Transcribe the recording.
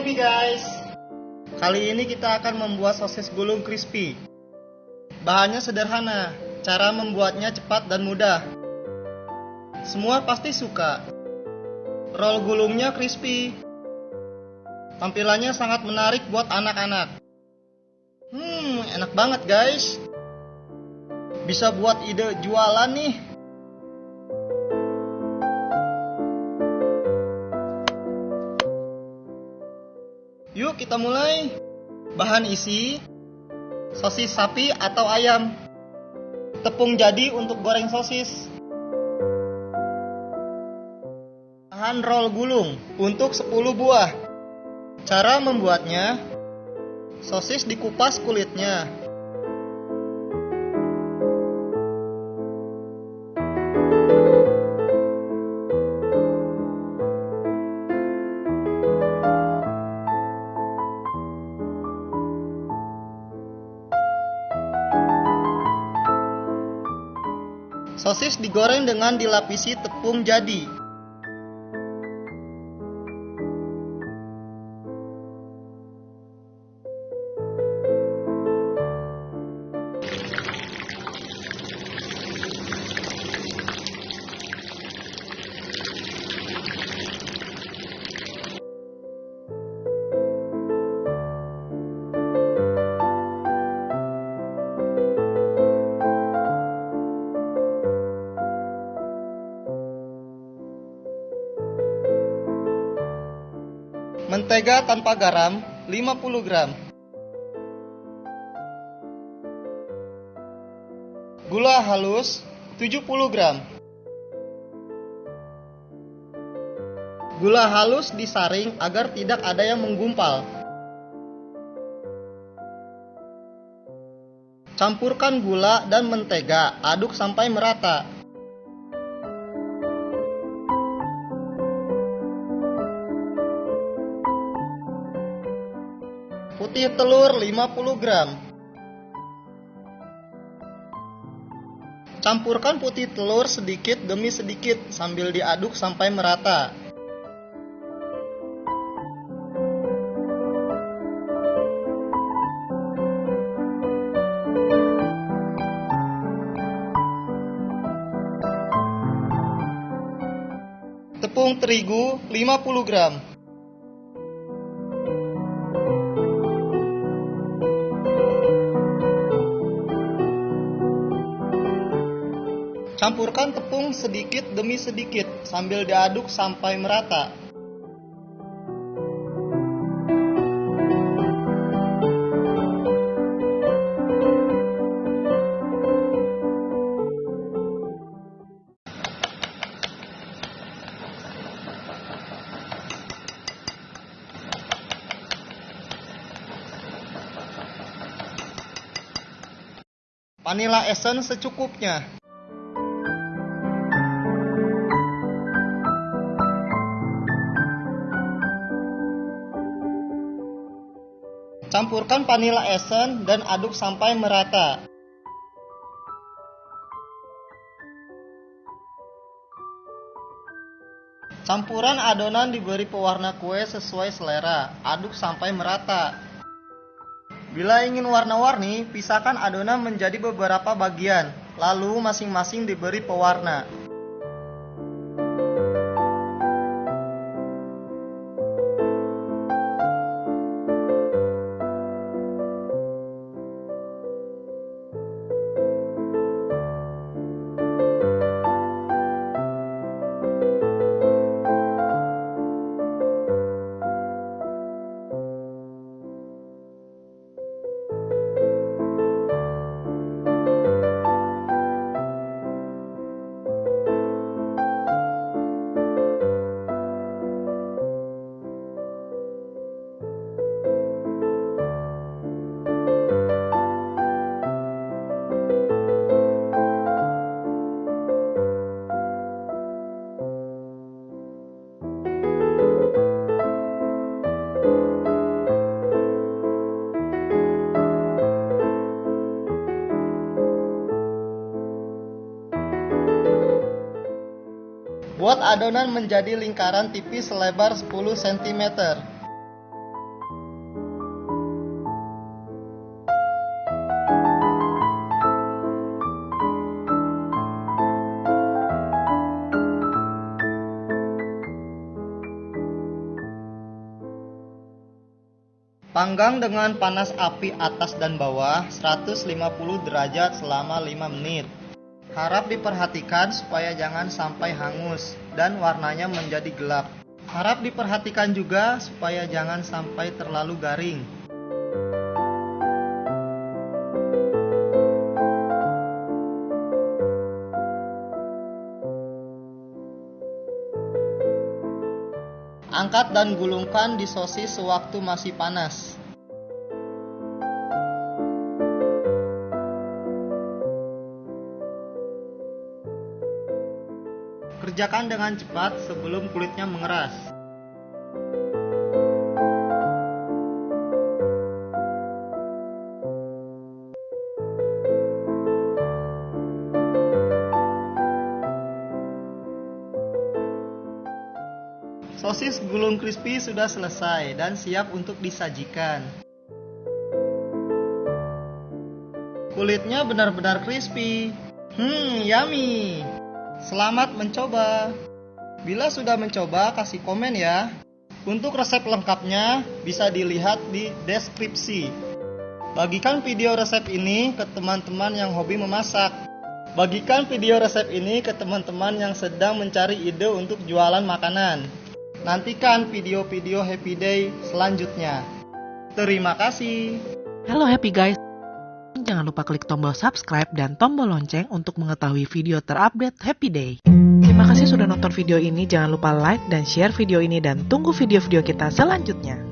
happy guys. Kali ini kita akan membuat sosis gulung crispy. Bahannya sederhana, cara membuatnya cepat dan mudah. Semua pasti suka. Roll gulungnya crispy. Tampilannya sangat menarik buat anak-anak. Hmm, enak banget guys. Bisa buat ide jualan nih. Kita mulai. Bahan isi sosis sapi atau ayam. Tepung jadi untuk goreng sosis. Bahan roll gulung untuk 10 buah. Cara membuatnya, sosis dikupas kulitnya. Sosis digoreng dengan dilapisi tepung jadi. Mentega tanpa garam 50 gram. Gula halus 70 gram. Gula halus disaring agar tidak ada yang menggumpal. Campurkan gula dan mentega, aduk sampai merata. Putih telur 50 gram. Campurkan putih telur sedikit demi sedikit sambil diaduk sampai merata. Tepung terigu 50 gram. Campurkan tepung sedikit demi sedikit sambil diaduk sampai merata. Vanilla essence secukupnya. Campurkan vanilla essence dan aduk sampai merata. Campuran adonan diberi pewarna kue sesuai selera. Aduk sampai merata. Bila ingin warna-warni, pisahkan adonan menjadi beberapa bagian, lalu masing-masing diberi pewarna. Buat adonan menjadi lingkaran tipis selebar 10 cm. Panggang dengan panas api atas dan bawah 150 derajat selama 5 menit. Harap diperhatikan supaya jangan sampai hangus dan warnanya menjadi gelap. Harap diperhatikan juga supaya jangan sampai terlalu garing. Angkat dan gulungkan di sosis sewaktu masih panas. Kerjakan dengan cepat sebelum kulitnya mengeras. Sosis gulung crispy sudah selesai dan siap untuk disajikan. Kulitnya benar-benar crispy. Hmm, yummy. Selamat mencoba. Bila sudah mencoba, kasih komen ya. Untuk resep lengkapnya bisa dilihat di deskripsi. Bagikan video resep ini ke teman-teman yang hobi memasak. Bagikan video resep ini ke teman-teman yang sedang mencari ide untuk jualan makanan. Nantikan video-video Happy Day selanjutnya. Terima kasih. Halo Happy Guys. Jangan lupa klik tombol subscribe dan tombol lonceng untuk mengetahui video terupdate Happy Day. Terima kasih sudah nonton video ini. Jangan lupa like dan share video ini dan tunggu video-video kita selanjutnya.